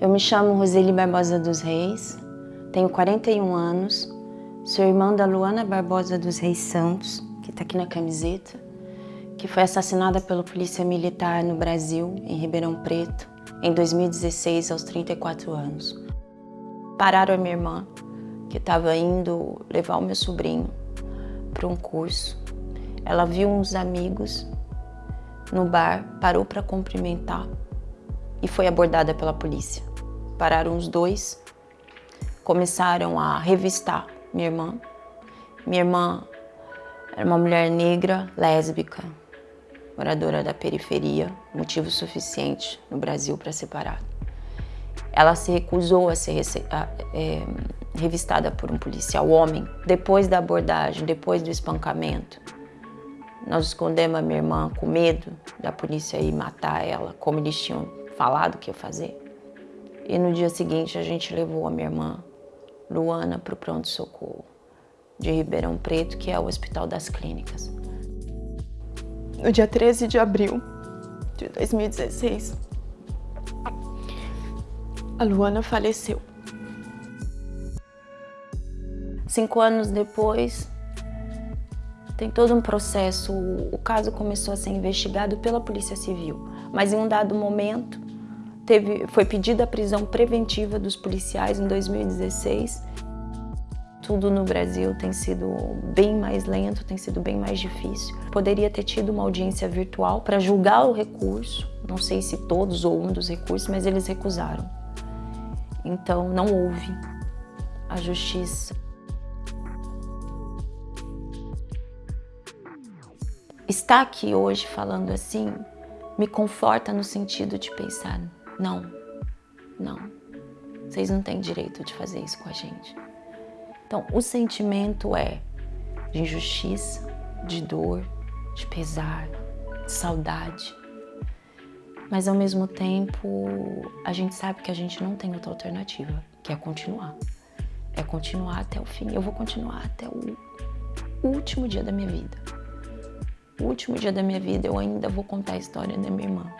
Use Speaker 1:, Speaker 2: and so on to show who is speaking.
Speaker 1: Eu me chamo Roseli Barbosa dos Reis, tenho 41 anos, sou irmã da Luana Barbosa dos Reis Santos, que está aqui na camiseta, que foi assassinada pela polícia militar no Brasil, em Ribeirão Preto, em 2016, aos 34 anos. Pararam a minha irmã, que estava indo levar o meu sobrinho para um curso. Ela viu uns amigos no bar, parou para cumprimentar e foi abordada pela polícia. Pararam os dois, começaram a revistar minha irmã. Minha irmã era uma mulher negra, lésbica, moradora da periferia, motivo suficiente no Brasil para separar. Ela se recusou a ser é, revistada por um policial homem. Depois da abordagem, depois do espancamento, nós escondemos a minha irmã com medo da polícia ir matar ela, como eles tinham falado que ia fazer. E no dia seguinte a gente levou a minha irmã, Luana, para o pronto-socorro de Ribeirão Preto, que é o Hospital das Clínicas.
Speaker 2: No dia 13 de abril de 2016, a Luana faleceu.
Speaker 1: Cinco anos depois, tem todo um processo, o caso começou a ser investigado pela Polícia Civil, mas em um dado momento teve, foi pedida a prisão preventiva dos policiais em 2016. Tudo no Brasil tem sido bem mais lento, tem sido bem mais difícil. Poderia ter tido uma audiência virtual para julgar o recurso, não sei se todos ou um dos recursos, mas eles recusaram. Então não houve a justiça. Estar aqui hoje falando assim me conforta no sentido de pensar, não, não, vocês não têm direito de fazer isso com a gente. Então, o sentimento é de injustiça, de dor, de pesar, de saudade. Mas ao mesmo tempo, a gente sabe que a gente não tem outra alternativa, que é continuar. É continuar até o fim. Eu vou continuar até o último dia da minha vida. O último dia da minha vida eu ainda vou contar a história da minha irmã.